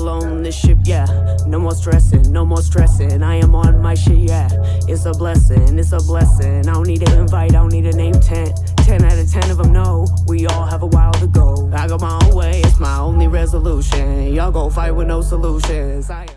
alone, this ship, yeah. No more stressing, no more stressing. I am on my shit, yeah. It's a blessing, it's a blessing. I don't need an invite, I don't need a name 10. 10 out of 10 of them know we all have a while to go. I go my own way, it's my only resolution. Y'all go fight with no solutions. I